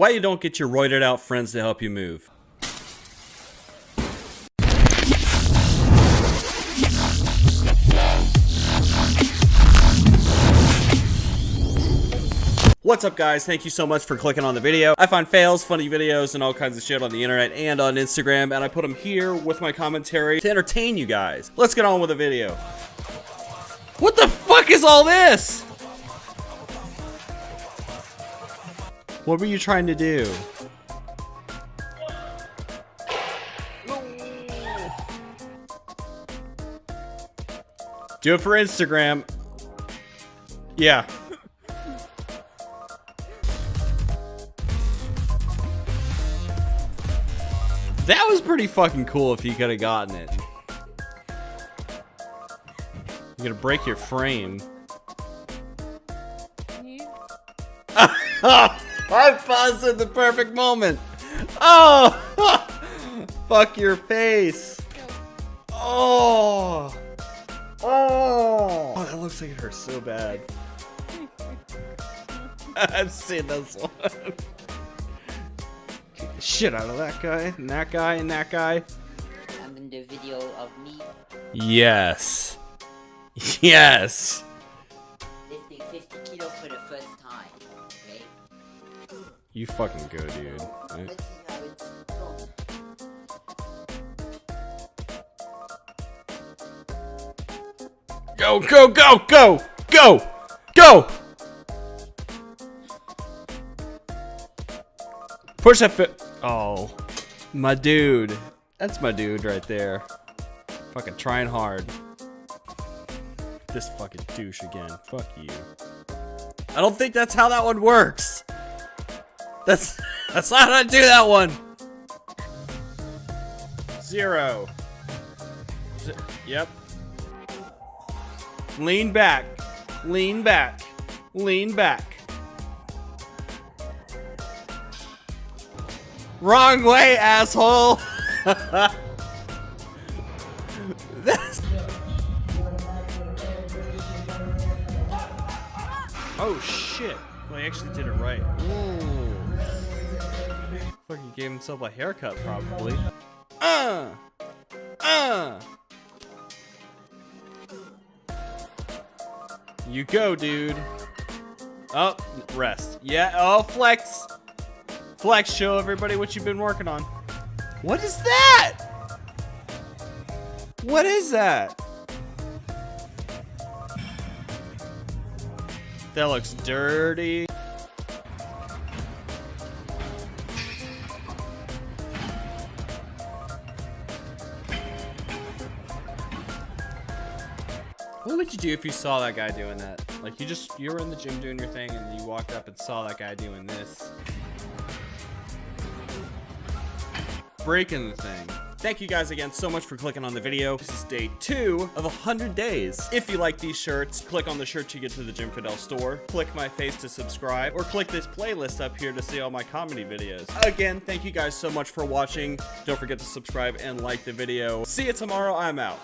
Why you don't get your roided out friends to help you move. What's up guys? Thank you so much for clicking on the video. I find fails, funny videos, and all kinds of shit on the internet and on Instagram, and I put them here with my commentary to entertain you guys. Let's get on with the video. What the fuck is all this? What were you trying to do? Do it for Instagram. Yeah. That was pretty fucking cool if you could have gotten it. You're gonna break your frame. I paused at the perfect moment. Oh! Fuck your face. Oh! Oh! Oh, that looks like it hurts so bad. I've seen this one. The shit out of that guy, and that guy, and that guy. I'm in the video of me Yes. Yes. You fucking go, dude. Let's see how it's going. Go, go, go, go, go, go! Push that fit. Oh, my dude. That's my dude right there. Fucking trying hard. This fucking douche again. Fuck you. I don't think that's how that one works. That's that's not how to do that one. Zero. Z- yep. Lean back. Lean back. Lean back. Wrong way, asshole. That's... Oh shit. Well, he actually did it right. Ooh. Gave himself a haircut, probably. Uh! Uh! You go, dude. Oh, rest. Yeah, oh, flex. Flex, show everybody what you've been working on. What is that? What is that? That looks dirty. What would you do if you saw that guy doing that? Like you just you were in the gym doing your thing and you walked up and saw that guy doing this. Breaking the thing. Thank you guys again so much for clicking on the video. This is day two of 100 days. If you like these shirts, click on the shirt to get to the Jim Fidel store. Click my face to subscribe or click this playlist up here to see all my comedy videos. Again, thank you guys so much for watching. Don't forget to subscribe and like the video. See you tomorrow. I'm out.